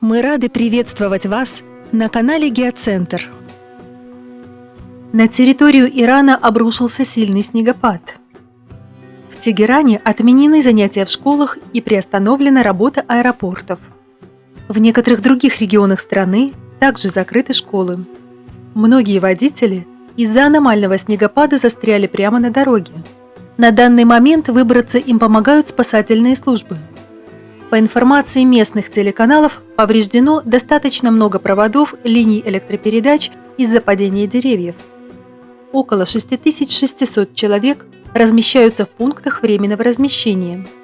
Мы рады приветствовать вас на канале Геоцентр. На территорию Ирана обрушился сильный снегопад. В Тегеране отменены занятия в школах и приостановлена работа аэропортов. В некоторых других регионах страны также закрыты школы. Многие водители из-за аномального снегопада застряли прямо на дороге. На данный момент выбраться им помогают спасательные службы – по информации местных телеканалов, повреждено достаточно много проводов линий электропередач из-за падения деревьев. Около 6600 человек размещаются в пунктах временного размещения –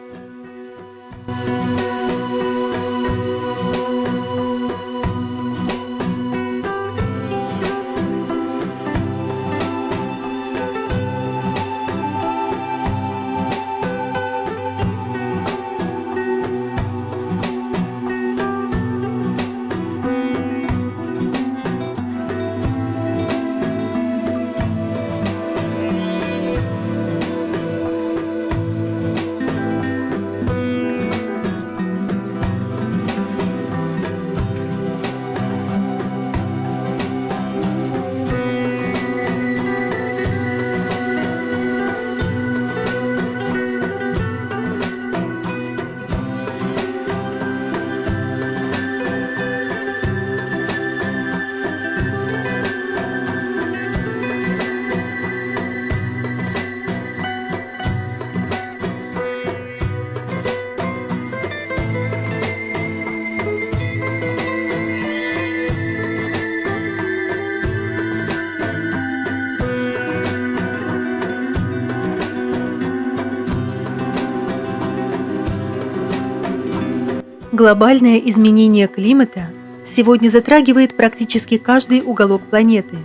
Глобальное изменение климата сегодня затрагивает практически каждый уголок планеты.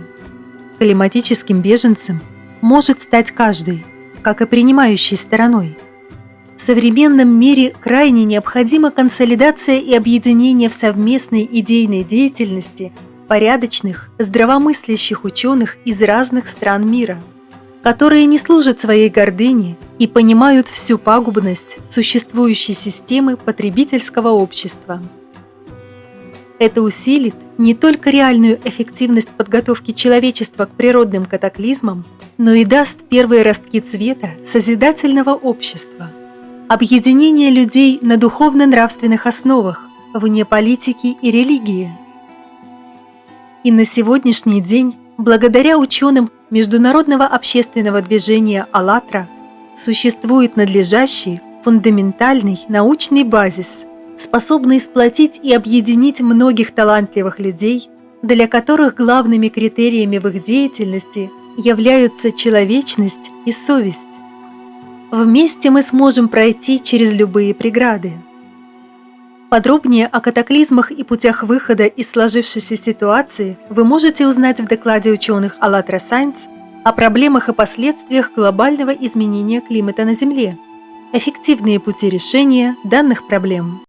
Климатическим беженцем может стать каждый, как и принимающей стороной. В современном мире крайне необходима консолидация и объединение в совместной идейной деятельности порядочных, здравомыслящих ученых из разных стран мира – которые не служат своей гордыне и понимают всю пагубность существующей системы потребительского общества. Это усилит не только реальную эффективность подготовки человечества к природным катаклизмам, но и даст первые ростки цвета созидательного общества, объединение людей на духовно-нравственных основах, вне политики и религии. И на сегодняшний день, благодаря ученым международного общественного движения «АЛЛАТРА» существует надлежащий, фундаментальный научный базис, способный сплотить и объединить многих талантливых людей, для которых главными критериями в их деятельности являются человечность и совесть. Вместе мы сможем пройти через любые преграды. Подробнее о катаклизмах и путях выхода из сложившейся ситуации вы можете узнать в докладе ученых АЛЛАТРА Сайнс о проблемах и последствиях глобального изменения климата на Земле, эффективные пути решения данных проблем.